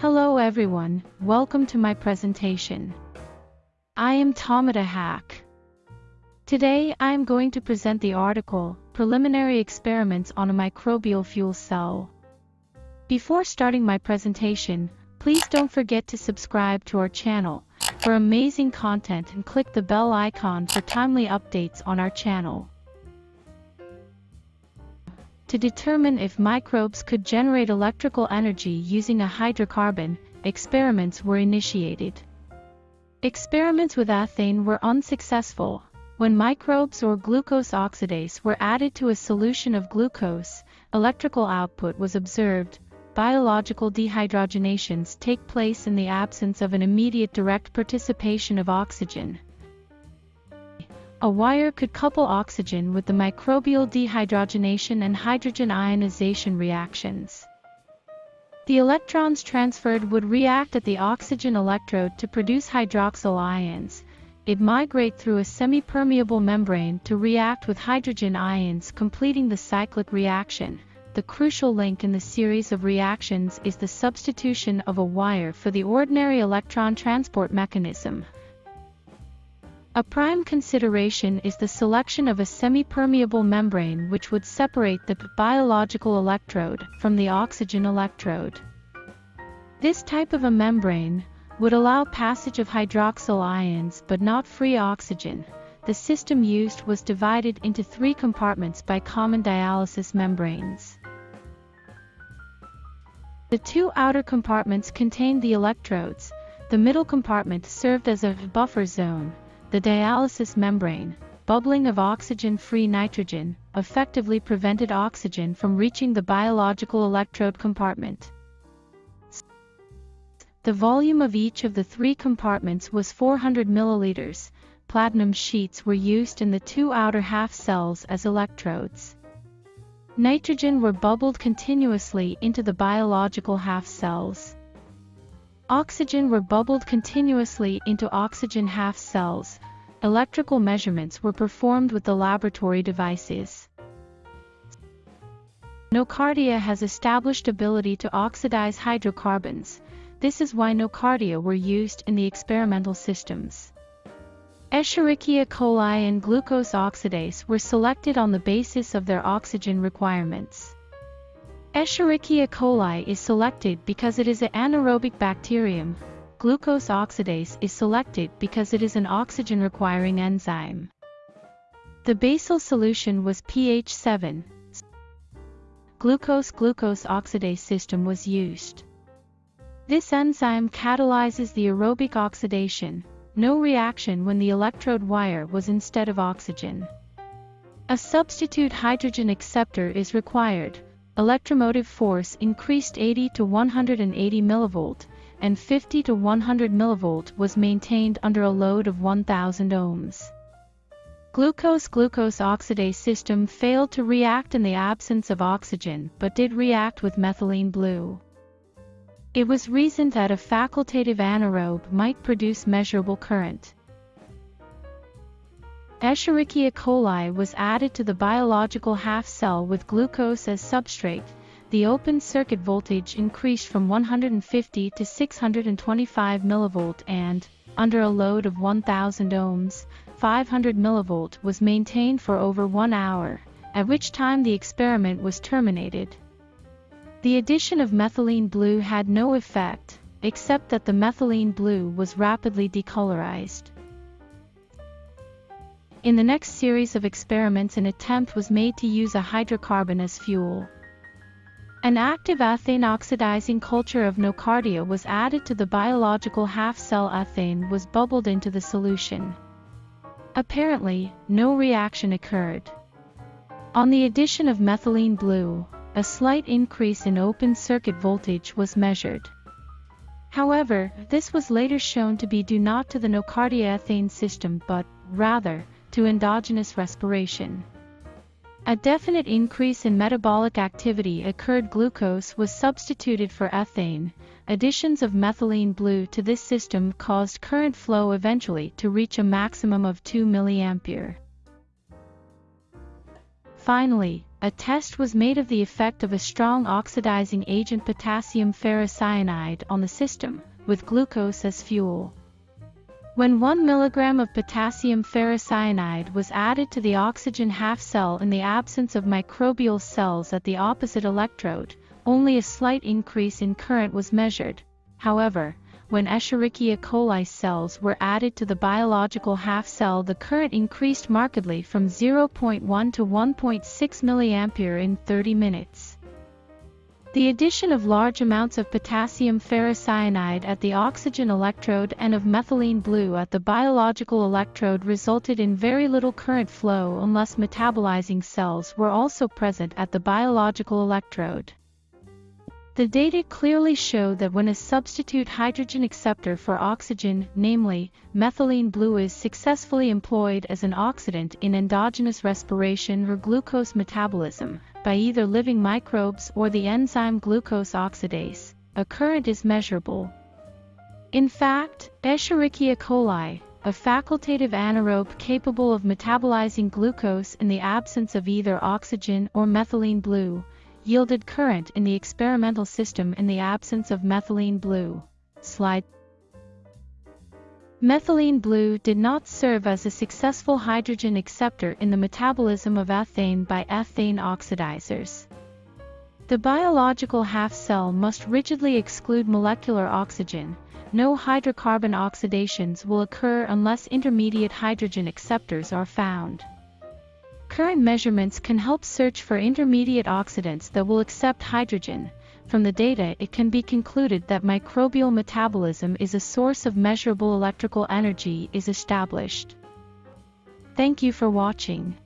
Hello everyone, welcome to my presentation. I am Tomita Hack. Today I am going to present the article, Preliminary Experiments on a Microbial Fuel Cell. Before starting my presentation, please don't forget to subscribe to our channel for amazing content and click the bell icon for timely updates on our channel. To determine if microbes could generate electrical energy using a hydrocarbon, experiments were initiated. Experiments with ethane were unsuccessful. When microbes or glucose oxidase were added to a solution of glucose, electrical output was observed. Biological dehydrogenations take place in the absence of an immediate direct participation of oxygen. A wire could couple oxygen with the microbial dehydrogenation and hydrogen ionization reactions. The electrons transferred would react at the oxygen electrode to produce hydroxyl ions. It migrate through a semi-permeable membrane to react with hydrogen ions completing the cyclic reaction. The crucial link in the series of reactions is the substitution of a wire for the ordinary electron transport mechanism. A prime consideration is the selection of a semi-permeable membrane which would separate the biological electrode from the oxygen electrode. This type of a membrane would allow passage of hydroxyl ions but not free oxygen. The system used was divided into three compartments by common dialysis membranes. The two outer compartments contained the electrodes, the middle compartment served as a buffer zone, the dialysis membrane, bubbling of oxygen-free nitrogen, effectively prevented oxygen from reaching the biological electrode compartment. The volume of each of the three compartments was 400 milliliters. Platinum sheets were used in the two outer half cells as electrodes. Nitrogen were bubbled continuously into the biological half cells. Oxygen were bubbled continuously into oxygen half cells. Electrical measurements were performed with the laboratory devices. Nocardia has established ability to oxidize hydrocarbons. This is why nocardia were used in the experimental systems. Escherichia coli and glucose oxidase were selected on the basis of their oxygen requirements. Escherichia coli is selected because it is an anaerobic bacterium. Glucose oxidase is selected because it is an oxygen-requiring enzyme. The basal solution was pH 7. Glucose-glucose oxidase system was used. This enzyme catalyzes the aerobic oxidation, no reaction when the electrode wire was instead of oxygen. A substitute hydrogen acceptor is required, electromotive force increased 80 to 180 mV, and 50 to 100 mV was maintained under a load of 1000 ohms. Glucose-glucose oxidase system failed to react in the absence of oxygen but did react with methylene blue. It was reasoned that a facultative anaerobe might produce measurable current. Escherichia coli was added to the biological half cell with glucose as substrate. The open circuit voltage increased from 150 to 625 mV and, under a load of 1000 ohms, 500 mV was maintained for over one hour, at which time the experiment was terminated. The addition of methylene blue had no effect, except that the methylene blue was rapidly decolorized. In the next series of experiments an attempt was made to use a hydrocarbon as fuel. An active ethane oxidizing culture of nocardia was added to the biological half-cell ethane was bubbled into the solution. Apparently, no reaction occurred. On the addition of methylene blue, a slight increase in open circuit voltage was measured. However, this was later shown to be due not to the nocardia ethane system but, rather, to endogenous respiration. A definite increase in metabolic activity occurred glucose was substituted for ethane, additions of methylene blue to this system caused current flow eventually to reach a maximum of 2 mA. Finally, a test was made of the effect of a strong oxidizing agent potassium ferrocyanide on the system, with glucose as fuel. When 1 mg of potassium ferrocyanide was added to the oxygen half cell in the absence of microbial cells at the opposite electrode, only a slight increase in current was measured. However, when Escherichia coli cells were added to the biological half cell the current increased markedly from 0.1 to 1.6 mA in 30 minutes. The addition of large amounts of potassium ferrocyanide at the oxygen electrode and of methylene blue at the biological electrode resulted in very little current flow unless metabolizing cells were also present at the biological electrode. The data clearly show that when a substitute hydrogen acceptor for oxygen, namely, methylene blue is successfully employed as an oxidant in endogenous respiration or glucose metabolism, by either living microbes or the enzyme glucose oxidase, a current is measurable. In fact, Escherichia coli, a facultative anaerobe capable of metabolizing glucose in the absence of either oxygen or methylene blue, yielded current in the experimental system in the absence of methylene blue. Slide Methylene blue did not serve as a successful hydrogen acceptor in the metabolism of ethane by ethane oxidizers. The biological half cell must rigidly exclude molecular oxygen. No hydrocarbon oxidations will occur unless intermediate hydrogen acceptors are found. Current measurements can help search for intermediate oxidants that will accept hydrogen. From the data it can be concluded that microbial metabolism is a source of measurable electrical energy is established. Thank you for watching.